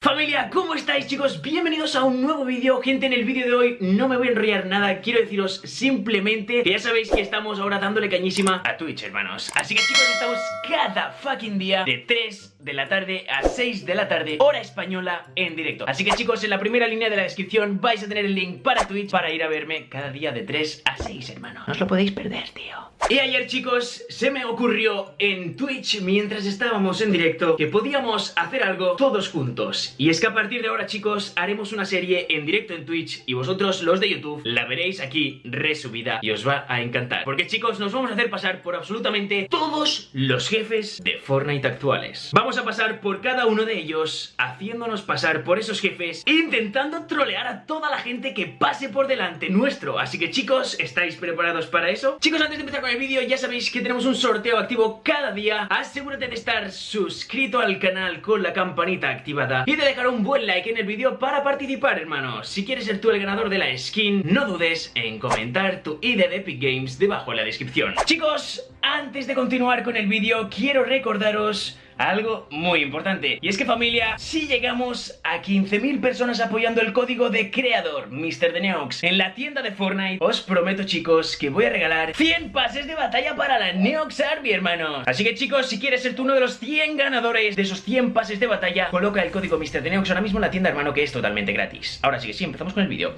Familia, ¿cómo estáis chicos? Bienvenidos a un nuevo vídeo. Gente, en el vídeo de hoy no me voy a enrollar nada. Quiero deciros simplemente que ya sabéis que estamos ahora dándole cañísima a Twitch, hermanos. Así que chicos, estamos cada fucking día de 3 de la tarde a 6 de la tarde Hora española en directo. Así que chicos, en la primera línea de la descripción vais a tener el link para Twitch Para ir a verme cada día de 3 a 6, hermano No os lo podéis perder, tío y ayer chicos, se me ocurrió en Twitch mientras estábamos en directo que podíamos hacer algo todos juntos. Y es que a partir de ahora chicos, haremos una serie en directo en Twitch y vosotros los de YouTube la veréis aquí resubida y os va a encantar. Porque chicos, nos vamos a hacer pasar por absolutamente todos los jefes de Fortnite actuales. Vamos a pasar por cada uno de ellos, haciéndonos pasar por esos jefes, intentando trolear a toda la gente que pase por delante nuestro. Así que chicos, ¿estáis preparados para eso? Chicos, antes de empezar con el vídeo ya sabéis que tenemos un sorteo activo cada día. Asegúrate de estar suscrito al canal con la campanita activada Y de dejar un buen like en el vídeo para participar hermano. Si quieres ser tú el ganador de la skin No dudes en comentar tu ID de Epic Games debajo en la descripción. Chicos, antes de continuar con el vídeo quiero recordaros algo muy importante. Y es que familia, si llegamos a 15.000 personas apoyando el código de creador Mr. The Neox en la tienda de Fortnite, os prometo chicos que voy a regalar 100 pases de batalla para la Neox Army, hermanos. Así que chicos, si quieres ser tú uno de los 100 ganadores de esos 100 pases de batalla, coloca el código Mr. The Neox ahora mismo en la tienda, hermano, que es totalmente gratis. Ahora sí que sí, empezamos con el vídeo.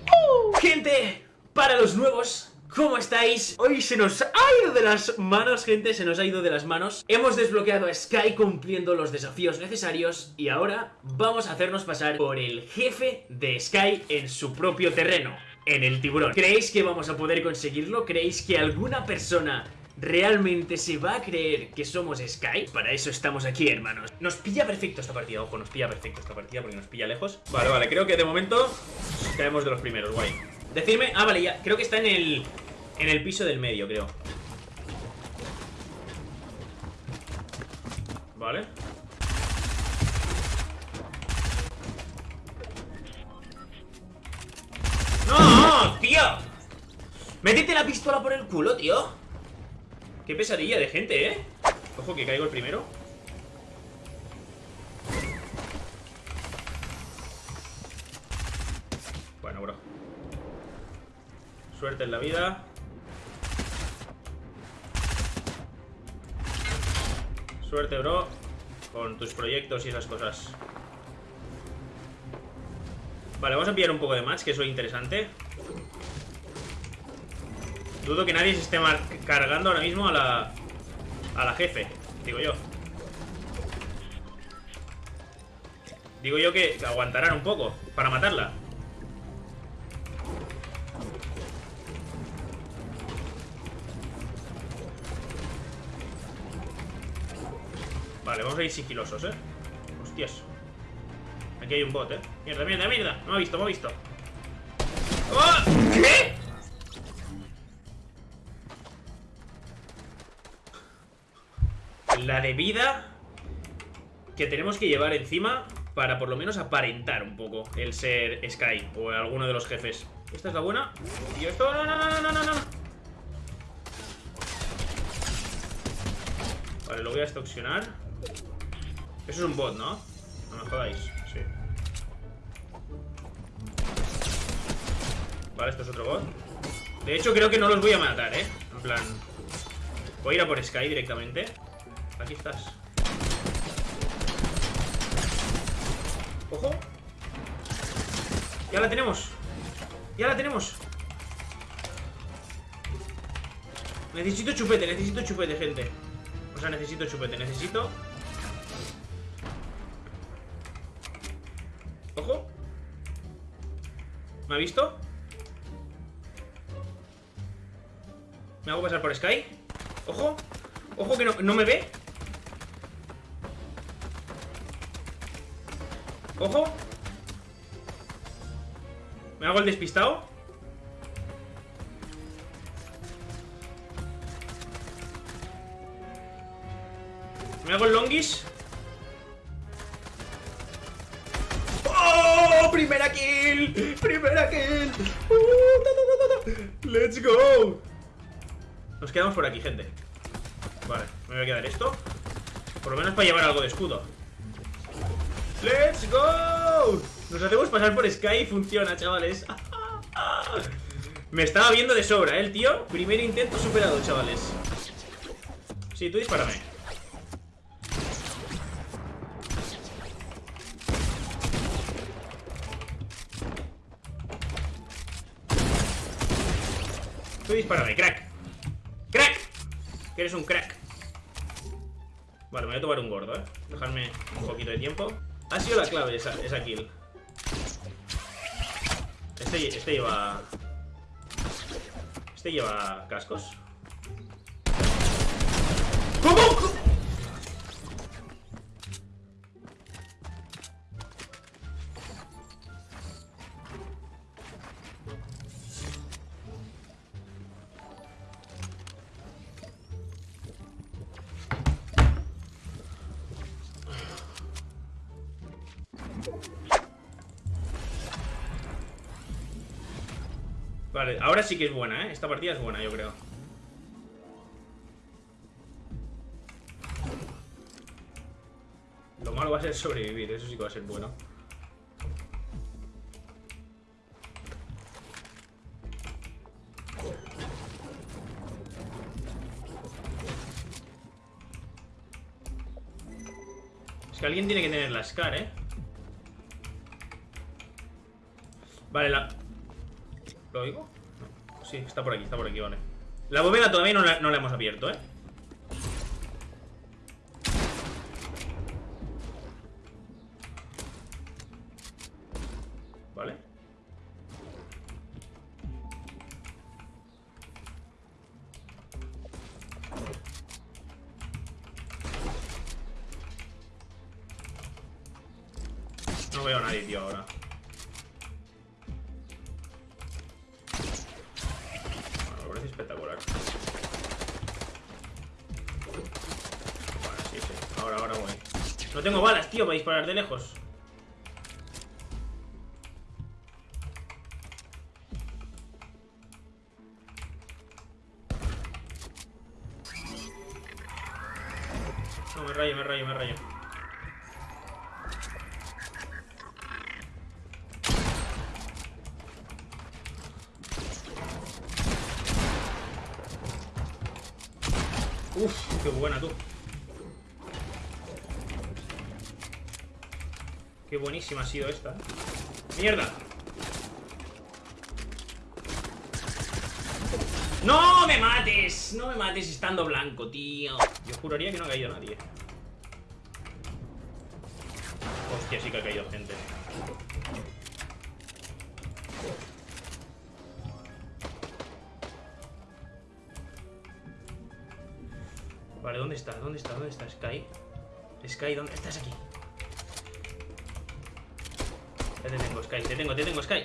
Gente, para los nuevos ¿Cómo estáis? Hoy se nos ha ido de las manos, gente, se nos ha ido de las manos Hemos desbloqueado a Sky cumpliendo los desafíos necesarios Y ahora vamos a hacernos pasar por el jefe de Sky en su propio terreno En el tiburón ¿Creéis que vamos a poder conseguirlo? ¿Creéis que alguna persona ¿Realmente se va a creer que somos Sky? Para eso estamos aquí, hermanos Nos pilla perfecto esta partida, ojo, nos pilla perfecto esta partida porque nos pilla lejos Vale, vale, creo que de momento caemos de los primeros, guay Decidme, ah, vale, ya, creo que está en el En el piso del medio, creo Vale ¡No, tío! Métete la pistola por el culo, tío Qué pesadilla de gente, ¿eh? Ojo que caigo el primero Suerte en la vida. Suerte, bro. Con tus proyectos y esas cosas. Vale, vamos a pillar un poco de match, que eso es interesante. Dudo que nadie se esté cargando ahora mismo a la... A la jefe, digo yo. Digo yo que aguantarán un poco para matarla. Vale, vamos a ir sigilosos, ¿eh? Hostias Aquí hay un bot, ¿eh? Mierda, mierda, mierda Me ha visto, me ha visto ¡Oh! ¿Qué? La de vida Que tenemos que llevar encima Para por lo menos aparentar un poco El ser Sky o alguno de los jefes ¿Esta es la buena? Y esto... no, no, no, no, no, no Vale, lo voy a extorsionar eso es un bot, ¿no? No me jodáis, sí Vale, esto es otro bot De hecho, creo que no los voy a matar, ¿eh? En plan... Voy a ir a por Sky directamente Aquí estás ¡Ojo! ¡Ya la tenemos! ¡Ya la tenemos! Necesito chupete, necesito chupete, gente O sea, necesito chupete, necesito ¿Me ha visto? ¿Me hago pasar por Sky? ¡Ojo! ¡Ojo que no, me ve! ¡Ojo! ¿Me hago el despistado? ¿Me hago el longis? ¡Primera kill! ¡Primera kill! ¡Let's go! Nos quedamos por aquí, gente Vale, me voy a quedar esto Por lo menos para llevar algo de escudo ¡Let's go! Nos hacemos pasar por Sky y funciona, chavales. Me estaba viendo de sobra, ¿eh, el tío? Primer intento superado, chavales. Sí, tú dispárame. Tú dispárame, crack. ¡Crack! Que eres un crack. Vale, me voy a tomar un gordo, ¿eh? Dejarme un poquito de tiempo. Ha sido la clave esa, esa kill. Este, este lleva... Este lleva cascos. ¿Cómo? Vale, ahora sí que es buena, ¿eh? Esta partida es buena, yo creo. Lo malo va a ser sobrevivir, eso sí que va a ser bueno. Es que alguien tiene que tener la SCAR, ¿eh? Vale, la... ¿Lo oigo? No. Sí, está por aquí, está por aquí, vale. La bóveda todavía no la, no la hemos abierto, ¿eh? Vale. No veo a nadie, tío, ahora. Espectacular. Vale, sí, sí. Ahora, ahora voy. No tengo balas, tío, para disparar de lejos. No, me rayo, me rayo, me rayo. Qué buena tú. Qué buenísima ha sido esta. ¡Mierda! ¡No me mates! No me mates estando blanco, tío. Yo juraría que no ha caído nadie. Hostia, sí que ha caído gente. Vale, ¿dónde está? ¿Dónde está? ¿Dónde está Sky? Sky, ¿dónde? Estás aquí. Ya te tengo, Sky. Te tengo, te tengo, Sky.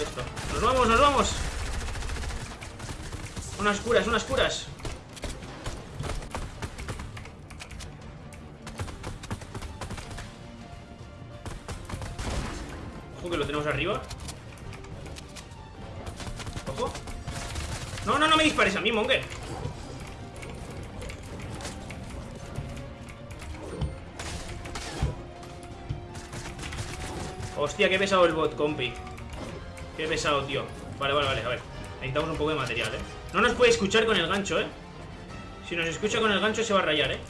Esto. ¡Nos vamos, nos vamos! Unas curas, unas curas. Arriba. Ojo. No, no, no me dispares a mí, Monger Hostia, qué pesado el bot, compi. Qué pesado, tío. Vale, vale, vale, a ver. Necesitamos un poco de material, eh. No nos puede escuchar con el gancho, eh. Si nos escucha con el gancho se va a rayar, eh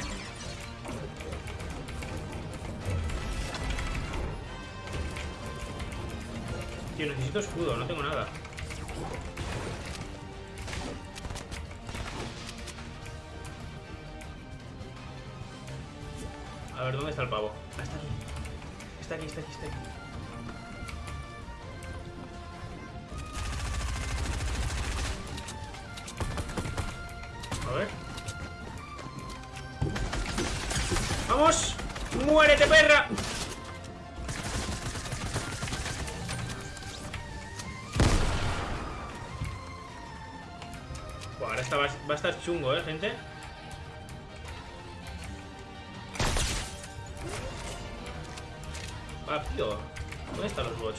Tío, necesito escudo, no tengo nada. A ver, ¿dónde está el pavo? Ah, está aquí. Está aquí, está aquí, está aquí. A ver. ¡Vamos! ¡Muérete, perra! Va a estar chungo, ¿eh, gente? Va, tío. ¿Dónde están los bots?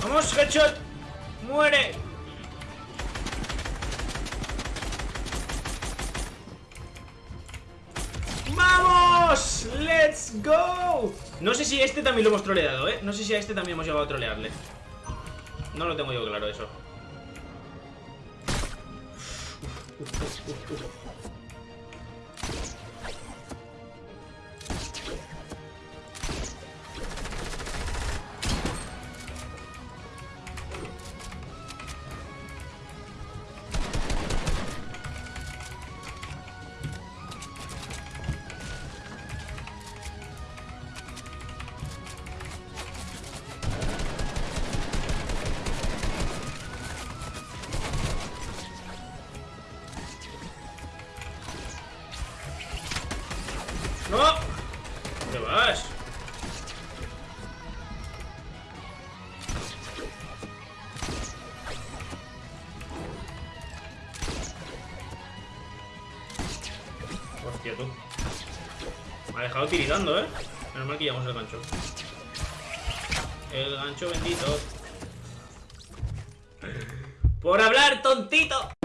¿No? ¡Vamos, headshot! ¡Muere! ¡Vamos! ¡Let's go! No sé si este también lo hemos troleado, ¿eh? No sé si a este también hemos llegado a trolearle. No lo tengo yo claro eso. ¡No! Hostia, tú. Me ha dejado tiritando, ¿eh? Menos mal que llevamos el gancho. El gancho bendito. ¡Por hablar, tontito!